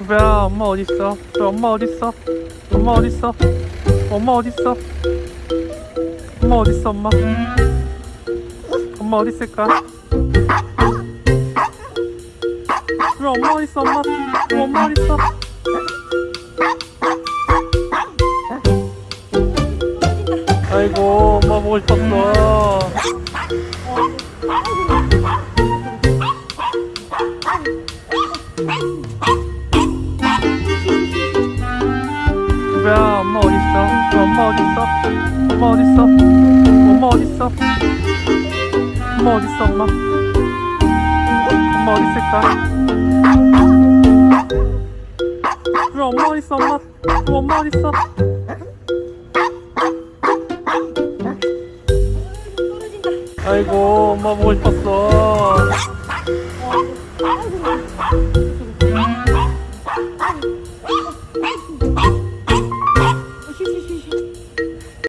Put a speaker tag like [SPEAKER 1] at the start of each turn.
[SPEAKER 1] 두배야 엄마 어딨어? 왜 엄마 어딨어? 엄마 어딨어? 엄마 어딨어? 엄마 어딨어 엄마? 엄마 어딨을까? 왜 엄마 어딨어 엄마? 왜 엄마 어딨어? 아이고 엄마 보고 싶었어 두배야 엄마 어딨어? 왜 엄마 어딨어? 엄마 어딨어? 엄마 어딨어? 엄마 어딨어 엄마? 엄마 어딨을까? 왜 엄마 어딨어 엄마? 왜 엄마 어딨어? 아이고 엄마 보고 싶었어